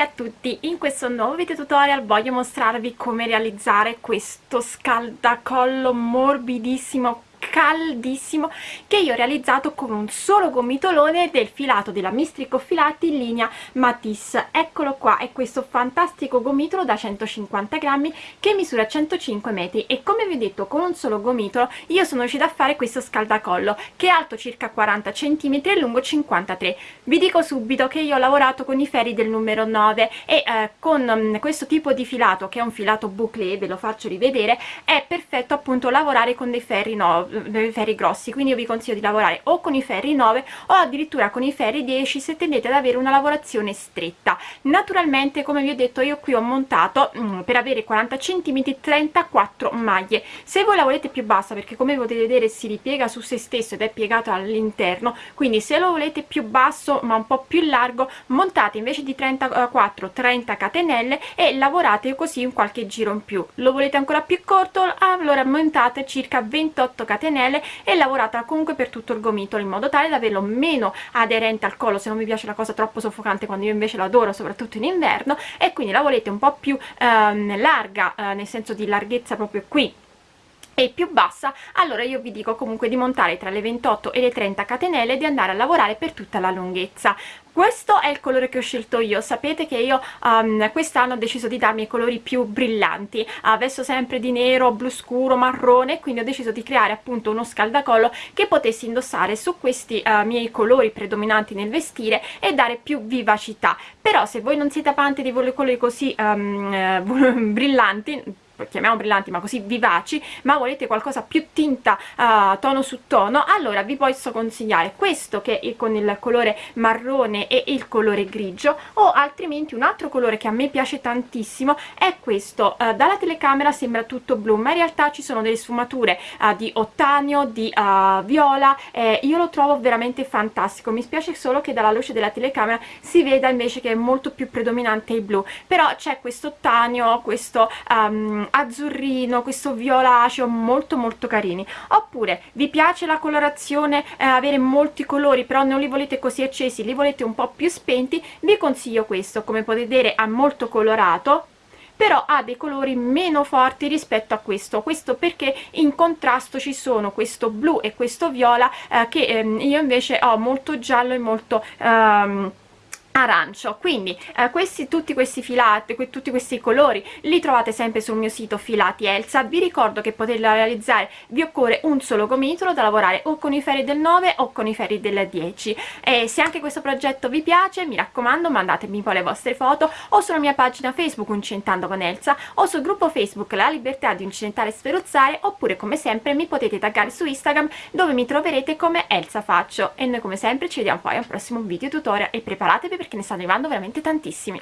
A tutti, in questo nuovo video tutorial voglio mostrarvi come realizzare questo scaldacollo morbidissimo caldissimo che io ho realizzato con un solo gomitolone del filato della Mistrico Filati in linea Matisse. Eccolo qua è questo fantastico gomitolo da 150 grammi che misura 105 metri e come vi ho detto con un solo gomitolo io sono riuscita a fare questo scaldacollo che è alto circa 40 cm e lungo 53 vi dico subito che io ho lavorato con i ferri del numero 9 e eh, con um, questo tipo di filato che è un filato bouclé ve lo faccio rivedere è perfetto appunto lavorare con dei ferri 9 dei ferri grossi quindi io vi consiglio di lavorare o con i ferri 9 o addirittura con i ferri 10 se tendete ad avere una lavorazione stretta. Naturalmente come vi ho detto io qui ho montato mm, per avere 40 cm 34 maglie. Se voi la volete più bassa perché come potete vedere si ripiega su se stesso ed è piegato all'interno quindi se lo volete più basso ma un po più largo montate invece di 34 30 catenelle e lavorate così un qualche giro in più. Lo volete ancora più corto? Allora montate circa 28 catenelle catenelle e lavorata comunque per tutto il gomitolo in modo tale da averlo meno aderente al collo se non mi piace la cosa troppo soffocante quando io invece l'adoro soprattutto in inverno e quindi la volete un po' più ehm, larga eh, nel senso di larghezza proprio qui e più bassa allora io vi dico comunque di montare tra le 28 e le 30 catenelle e di andare a lavorare per tutta la lunghezza. Questo è il colore che ho scelto io. Sapete che io um, quest'anno ho deciso di darmi i colori più brillanti. Adesso sempre di nero blu scuro marrone quindi ho deciso di creare appunto uno scaldacollo che potessi indossare su questi uh, miei colori predominanti nel vestire e dare più vivacità. Però se voi non siete amanti di colori così um, brillanti chiamiamo brillanti ma così vivaci ma volete qualcosa più tinta uh, tono su tono allora vi posso consigliare questo che è con il colore marrone e il colore grigio o altrimenti un altro colore che a me piace tantissimo è questo uh, dalla telecamera sembra tutto blu ma in realtà ci sono delle sfumature uh, di ottanio di viola eh, io lo trovo veramente fantastico. Mi spiace solo che dalla luce della telecamera si veda invece che è molto più predominante il blu però c'è questo ottanio questo um, azzurrino questo violaceo molto molto carini. Oppure vi piace la colorazione eh, avere molti colori però non li volete così accesi li volete un po più spenti vi consiglio questo come potete vedere ha molto colorato però ha dei colori meno forti rispetto a questo. Questo perché in contrasto ci sono questo blu e questo viola eh, che ehm, io invece ho molto giallo e molto ehm, arancio. Quindi eh, questi tutti questi filati que, tutti questi colori li trovate sempre sul mio sito filati Elsa. Vi ricordo che poterla realizzare vi occorre un solo gomitolo da lavorare o con i ferri del 9 o con i ferri del 10 e se anche questo progetto vi piace mi raccomando mandatemi poi le vostre foto o sulla mia pagina facebook Incentando con Elsa o sul gruppo facebook La Libertà di Incentare e Sferuzzare oppure come sempre mi potete taggare su Instagram dove mi troverete come Elsa Faccio. E noi come sempre ci vediamo poi al prossimo video tutorial. E preparatevi perché ne stanno arrivando veramente tantissimi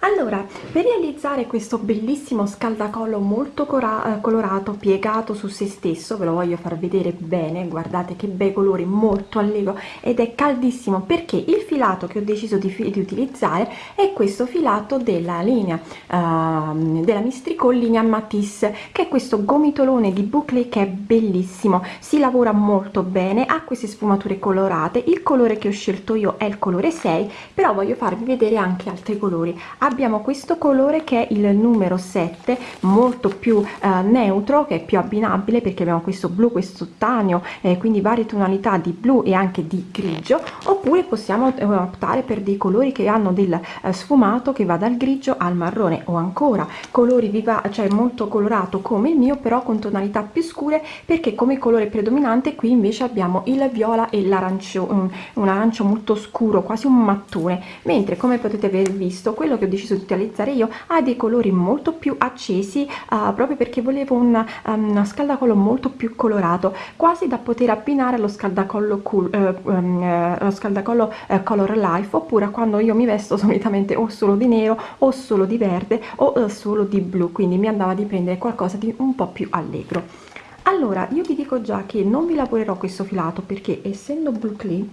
allora per realizzare questo bellissimo scaldacollo molto eh, colorato piegato su se stesso ve lo voglio far vedere bene guardate che bei colori molto allegro ed è caldissimo perché il filato che ho deciso di, di utilizzare è questo filato della linea uh, della mistricol linea matisse che è questo gomitolone di boucle che è bellissimo si lavora molto bene ha queste sfumature colorate il colore che ho scelto io è il colore 6 però voglio farvi vedere anche altri colori abbiamo questo colore che è il numero 7 molto più eh, neutro che è più abbinabile perché abbiamo questo blu questo tanio eh, quindi varie tonalità di blu e anche di grigio oppure possiamo eh, optare per dei colori che hanno del eh, sfumato che va dal grigio al marrone o ancora colori viva cioè molto colorato come il mio però con tonalità più scure perché come colore predominante qui invece abbiamo il viola e l'arancio un, un arancio molto scuro quasi un mattone. Mentre come potete aver visto quello che ho deciso di utilizzare io ha dei colori molto più accesi uh, proprio perché volevo un, um, scaldacollo molto più colorato quasi da poter abbinare allo scaldacollo cool, uh, um, uh, scaldacollo uh, color life oppure quando io mi vesto solitamente o solo di nero o solo di verde o uh, solo di blu quindi mi andava di prendere qualcosa di un po più allegro. Allora io vi dico già che non vi lavorerò questo filato perché essendo blu clean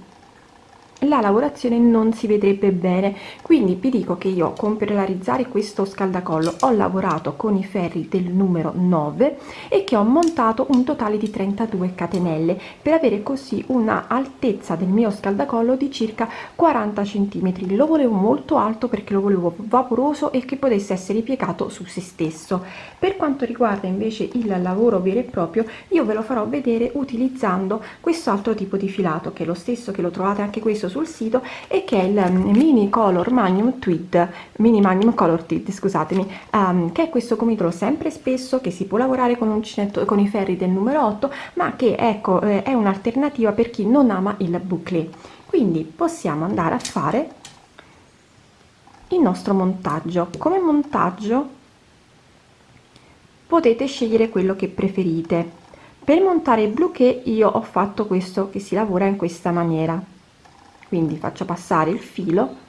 la lavorazione non si vedrebbe bene. Quindi vi dico che io con per realizzare questo scaldacollo ho lavorato con i ferri del numero 9 e che ho montato un totale di 32 catenelle per avere così una altezza del mio scaldacollo di circa 40 centimetri. Lo volevo molto alto perché lo volevo vaporoso e che potesse essere piegato su se stesso. Per quanto riguarda invece il lavoro vero e proprio io ve lo farò vedere utilizzando questo altro tipo di filato che è lo stesso che lo trovate anche questo sul sito e che è il mm, mini color magnum tweed mini magnum color tweed scusatemi um, che è questo gomitolo sempre spesso che si può lavorare con uncinetto con i ferri del numero 8 ma che ecco eh, è un'alternativa per chi non ama il bouclé quindi possiamo andare a fare il nostro montaggio. Come montaggio potete scegliere quello che preferite. Per montare il bouquet io ho fatto questo che si lavora in questa maniera quindi faccio passare il filo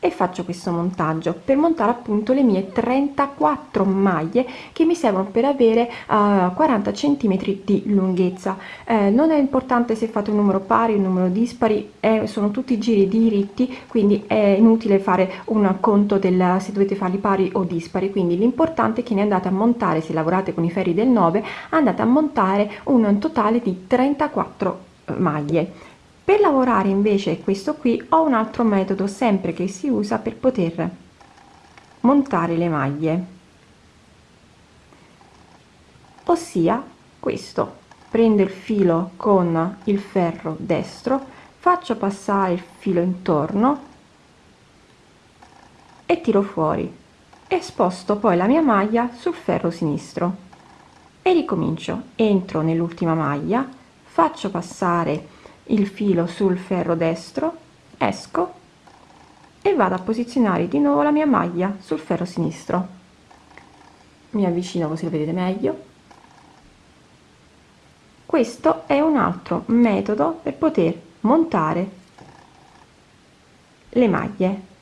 e faccio questo montaggio per montare appunto le mie 34 maglie che mi servono per avere uh, 40 centimetri di lunghezza. Eh, non è importante se fate un numero pari un numero dispari eh, sono tutti giri diritti quindi è inutile fare un conto del se dovete farli pari o dispari. Quindi l'importante è che ne andate a montare se lavorate con i ferri del 9 andate a montare un totale di 34 eh, maglie per lavorare invece questo qui ho un altro metodo sempre che si usa per poter montare le maglie. Ossia questo. Prendo il filo con il ferro destro faccio passare il filo intorno e tiro fuori. E sposto poi la mia maglia sul ferro sinistro. E ricomincio. Entro nell'ultima maglia faccio passare il filo sul ferro destro esco e vado a posizionare di nuovo la mia maglia sul ferro sinistro. Mi avvicino così lo vedete meglio. Questo è un altro metodo per poter montare le maglie.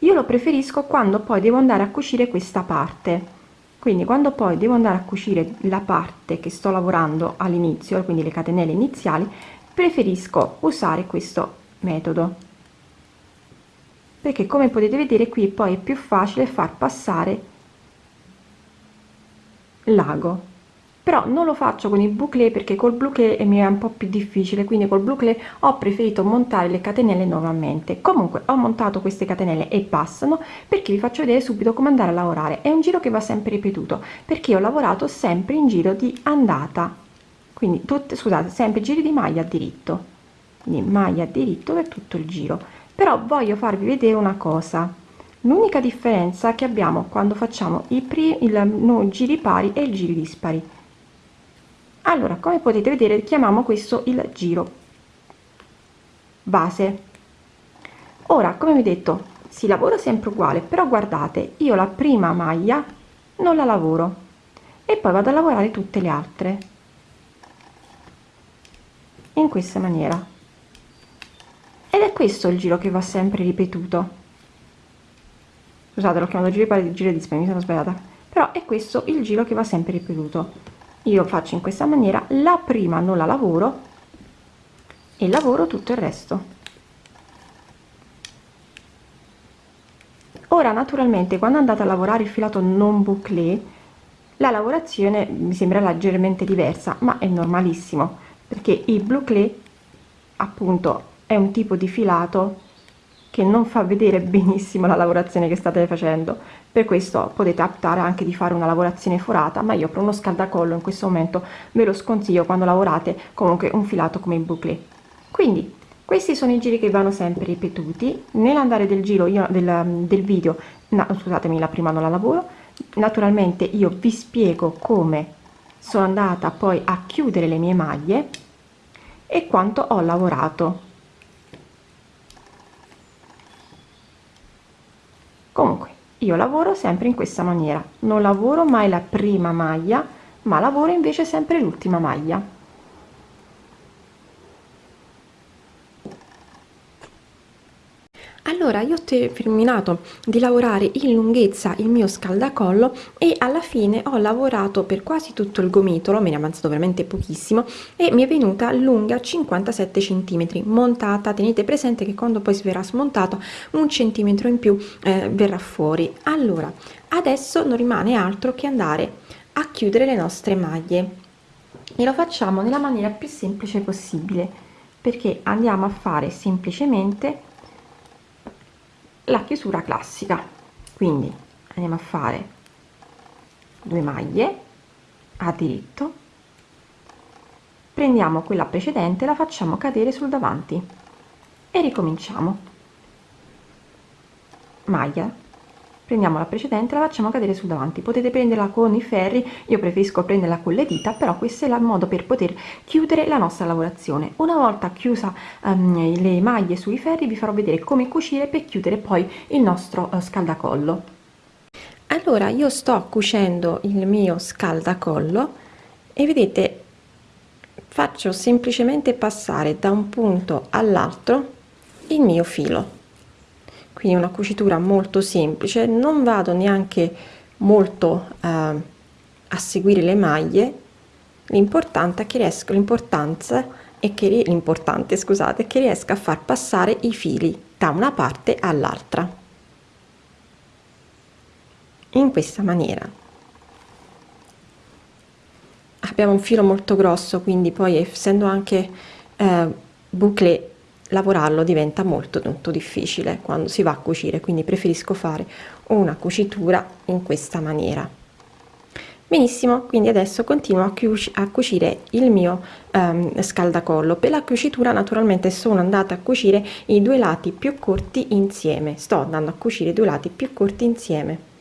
Io lo preferisco quando poi devo andare a cucire questa parte. Quindi quando poi devo andare a cucire la parte che sto lavorando all'inizio quindi le catenelle iniziali preferisco usare questo metodo. Perché come potete vedere qui poi è più facile far passare l'ago. Però non lo faccio con il bouclé perché col bouclé mi è un po più difficile. Quindi col bouclé ho preferito montare le catenelle nuovamente. Comunque ho montato queste catenelle e passano perché vi faccio vedere subito come andare a lavorare. È un giro che va sempre ripetuto perché ho lavorato sempre in giro di andata quindi tutte scusate sempre giri di maglia diritto. Quindi maglia diritto per tutto il giro. Però voglio farvi vedere una cosa. L'unica differenza che abbiamo quando facciamo i primi il no, giri pari e il giri dispari. Allora come potete vedere chiamiamo questo il giro base. Ora come vi detto si lavora sempre uguale però guardate io la prima maglia non la lavoro e poi vado a lavorare tutte le altre in questa maniera. Ed è questo il giro che va sempre ripetuto. Scusate l'ho chiamato giro di giro di mi sono sbagliata. Però è questo il giro che va sempre ripetuto. Io faccio in questa maniera la prima non la lavoro e lavoro tutto il resto. Ora naturalmente quando andate a lavorare il filato non bouclé la lavorazione mi sembra leggermente diversa ma è normalissimo perché il bouclé appunto è un tipo di filato che non fa vedere benissimo la lavorazione che state facendo. Per questo potete optare anche di fare una lavorazione forata ma io per uno scaldacollo in questo momento ve lo sconsiglio quando lavorate comunque un filato come il bouclé quindi questi sono i giri che vanno sempre ripetuti. Nell'andare del giro io del, del video no, scusatemi la prima non la lavoro. Naturalmente io vi spiego come sono andata poi a chiudere le mie maglie e quanto ho lavorato. Comunque io lavoro sempre in questa maniera. Non lavoro mai la prima maglia ma lavoro invece sempre l'ultima maglia allora io ho terminato di lavorare in lunghezza il mio scaldacollo e alla fine ho lavorato per quasi tutto il gomitolo me ne è avanzato veramente pochissimo e mi è venuta lunga 57 centimetri montata. Tenete presente che quando poi si verrà smontato un centimetro in più eh, verrà fuori. Allora adesso non rimane altro che andare a chiudere le nostre maglie. E lo facciamo nella maniera più semplice possibile perché andiamo a fare semplicemente la chiusura classica. Quindi andiamo a fare due maglie a diritto. Prendiamo quella precedente la facciamo cadere sul davanti e ricominciamo. Maglia prendiamo la precedente la facciamo cadere sul davanti. Potete prenderla con i ferri io preferisco prenderla con le dita però questo è il modo per poter chiudere la nostra lavorazione. Una volta chiusa um, le maglie sui ferri vi farò vedere come cucire per chiudere poi il nostro uh, scaldacollo. Allora io sto cucendo il mio scaldacollo e vedete faccio semplicemente passare da un punto all'altro il mio filo quindi una cucitura molto semplice. Non vado neanche molto eh, a seguire le maglie. L'importante è che riesco l'importanza è che l'importante scusate che riesca a far passare i fili da una parte all'altra. In questa maniera. Abbiamo un filo molto grosso quindi poi essendo anche eh, bouclé lavorarlo diventa molto molto difficile quando si va a cucire quindi preferisco fare una cucitura in questa maniera. Benissimo quindi adesso continuo a, a cucire il mio um, scaldacollo. Per la cucitura naturalmente sono andata a cucire i due lati più corti insieme. Sto andando a cucire i due lati più corti insieme